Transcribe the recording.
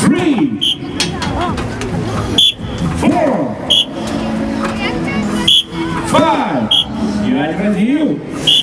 three, four, five. You are ready, you.